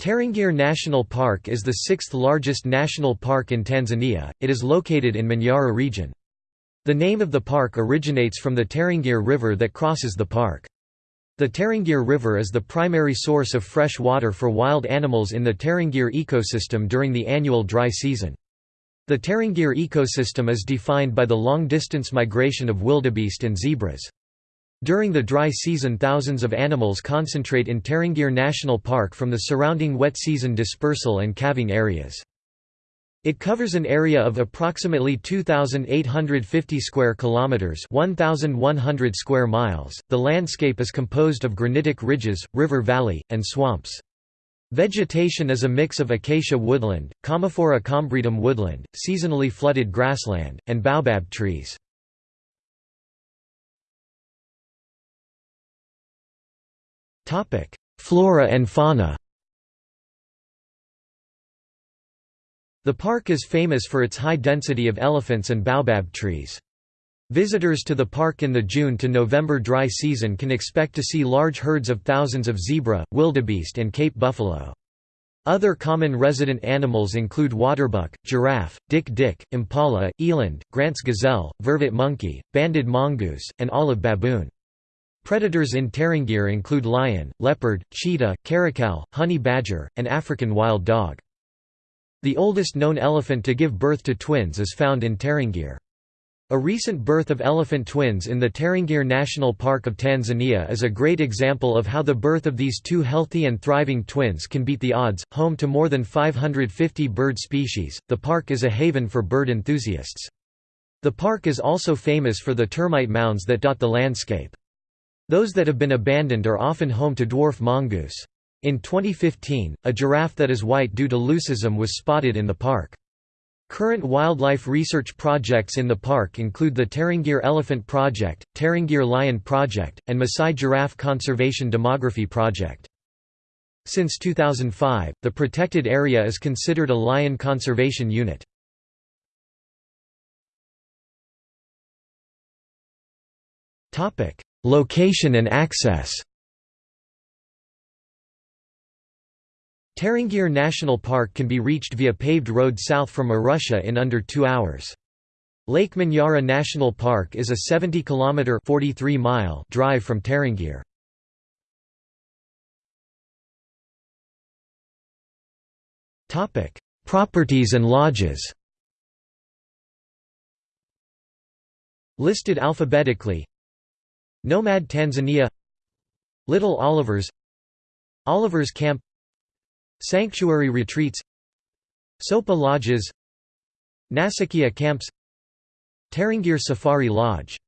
Tarangire National Park is the sixth largest national park in Tanzania, it is located in Manyara region. The name of the park originates from the Tarangire River that crosses the park. The Tarangire River is the primary source of fresh water for wild animals in the Tarangire ecosystem during the annual dry season. The Tarangire ecosystem is defined by the long-distance migration of wildebeest and zebras. During the dry season thousands of animals concentrate in Tarangire National Park from the surrounding wet season dispersal and calving areas. It covers an area of approximately 2850 square kilometers, 1100 square miles. The landscape is composed of granitic ridges, river valley, and swamps. Vegetation is a mix of acacia woodland, Commiphora combretum woodland, seasonally flooded grassland, and baobab trees. Flora and fauna The park is famous for its high density of elephants and baobab trees. Visitors to the park in the June to November dry season can expect to see large herds of thousands of zebra, wildebeest and Cape buffalo. Other common resident animals include waterbuck, giraffe, dik-dik, impala, eland, Grant's gazelle, vervet monkey, banded mongoose, and olive baboon. Predators in Tarangire include lion, leopard, cheetah, caracal, honey badger, and African wild dog. The oldest known elephant to give birth to twins is found in Tarangire. A recent birth of elephant twins in the Tarangire National Park of Tanzania is a great example of how the birth of these two healthy and thriving twins can beat the odds. Home to more than 550 bird species, the park is a haven for bird enthusiasts. The park is also famous for the termite mounds that dot the landscape. Those that have been abandoned are often home to dwarf mongoose. In 2015, a giraffe that is white due to leucism was spotted in the park. Current wildlife research projects in the park include the Tarangire Elephant Project, Tarangire Lion Project, and Maasai Giraffe Conservation Demography Project. Since 2005, the protected area is considered a lion conservation unit. Location and access Tarangire National Park can be reached via paved road south from Arusha in under two hours. Lake Manyara National Park is a 70 km 43 mile drive from Tarangire. Properties and lodges Listed alphabetically Nomad Tanzania Little Olivers Oliver's Camp Sanctuary Retreats Sopa Lodges Nasikia Camps Tarangire Safari Lodge